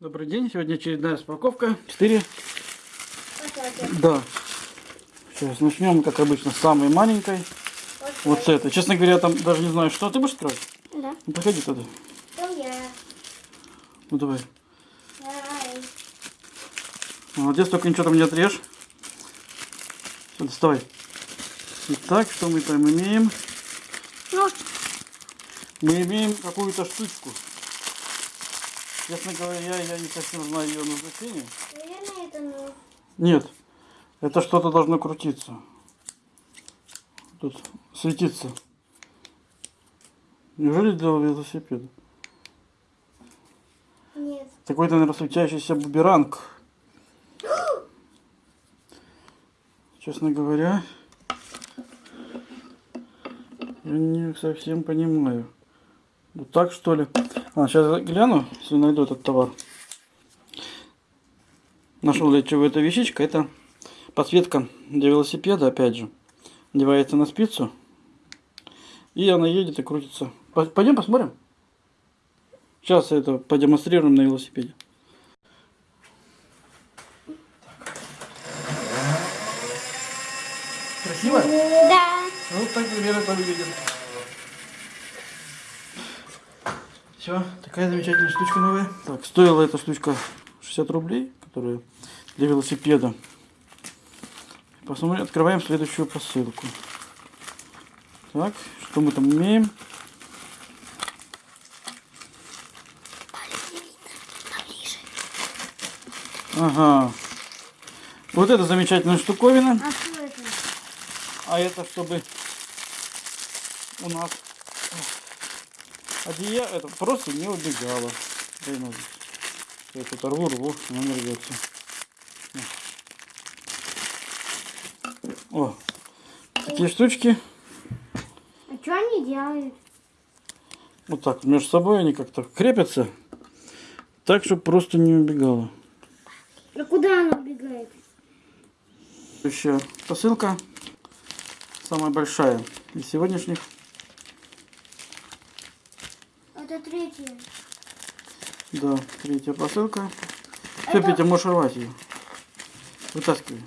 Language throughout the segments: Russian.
Добрый день, сегодня очередная распаковка. 4. Вот Да. Сейчас начнем, как обычно, с самой маленькой. Вот с этой. Честно говоря, там даже не знаю, что. Ты будешь открывать? Да. Ну, подходи туда. Там я. Ну, давай. Давай. Молодец, только ничего там не отрежь. Все, доставай. Итак, что мы там имеем? Ну, Мы имеем какую-то штучку. Честно говоря, я не совсем знаю ее назначение. наверное, это ну. Нет, это что-то должно крутиться. Тут светиться. Неужели для велосипеда? Нет. Какой-то, наверное, светящийся буберанг. Честно говоря, я не совсем понимаю. Вот так что ли? А, сейчас гляну, если найду этот товар. Нашел я чего эта вещичка. Это подсветка для велосипеда, опять же. Надевается на спицу. И она едет и крутится. По- Пойдем посмотрим. Сейчас это продемонстрируем на велосипеде. Красиво? Да. Ну, так примерно это выглядит. Все, такая замечательная штучка новая. Так, стоила эта штучка 60 рублей, которая для велосипеда. Посмотрим, открываем следующую посылку. Так, что мы там имеем? Ага. Вот это замечательная штуковина. А что это? А это чтобы у нас одеяло это просто не ножик. Я тут рву, рву, не рвется. О, такие штучки. А что они делают? Вот так между собой они как-то крепятся. Так, чтобы просто не убегало. А куда она убегает? Следующая посылка. Самая большая из сегодняшних. Это третья. Да, третья посылка. Все, Это- Петя, можешь рвать ее. Вытаскивай.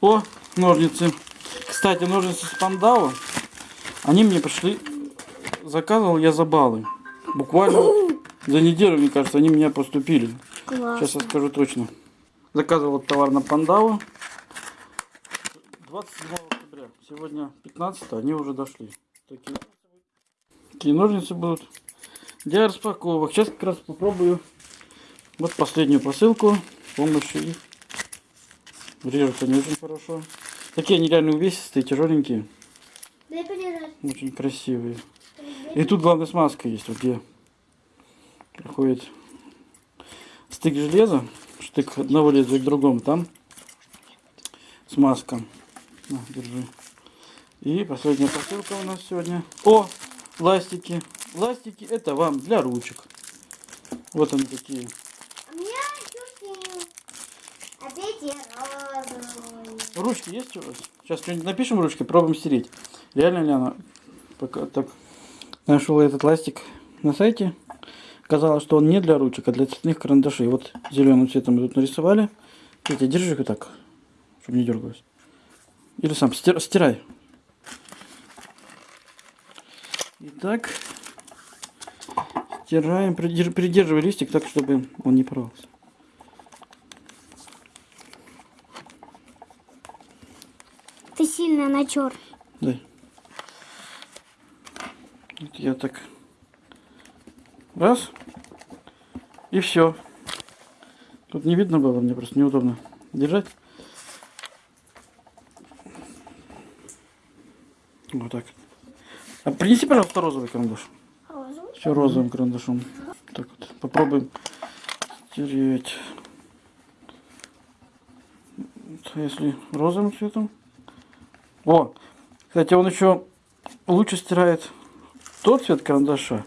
О, ножницы. Кстати, ножницы с пандау. Они мне пришли. Заказывал я за баллы. Буквально за неделю, мне кажется, они мне поступили. Класс. Сейчас я скажу точно. Заказывал товар на пандау. 27 октября. Сегодня 15, они уже дошли. Такие, такие ножницы будут для распаковок. Сейчас как раз попробую вот последнюю посылку с помощью их. Режут они очень хорошо. Такие они реально увесистые, тяжеленькие, очень красивые. И тут главная смазка есть, вот где проходит стык железа, штык одного лезвия к другому, там смазка. На, держи. И последняя посылка у нас сегодня. О, ластики. Ластики это вам для ручек. Вот они такие. Ручки есть у вас? Сейчас что-нибудь напишем ручкой, пробуем стереть. Реально ли она? Пока так. Нашел этот ластик на сайте. Казалось, что он не для ручек, а для цветных карандашей. Вот зеленым цветом мы тут нарисовали. Петя, держи их вот так, чтобы не дергалось. Или сам стир- стирай. Итак, стираем, придерж- придерживай листик так, чтобы он не порвался. Ты сильно натер. Дай. Вот я так. Раз. И все. Тут не видно было, мне просто неудобно держать. Вот так. А принеси, пожалуйста, розовый карандаш. Розовый? Все розовым карандашом. Так вот. Попробуем стереть. Если розовым цветом. О, кстати, он еще лучше стирает тот цвет карандаша,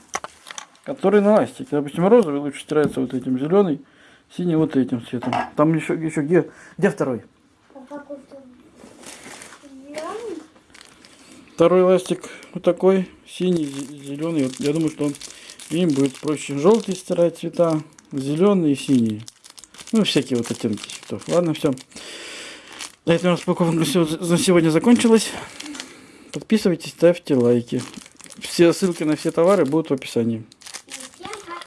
который на ластике. Допустим, розовый лучше стирается вот этим зеленый, синий вот этим цветом. Там еще, еще где, где второй? А какой-то зеленый? Второй ластик вот такой, синий, зеленый. Я думаю, что им будет проще желтый стирать цвета, зеленый и синий. Ну, всякие вот оттенки цветов. Ладно, все. На этом распаковка на сегодня закончилась. Подписывайтесь, ставьте лайки. Все ссылки на все товары будут в описании.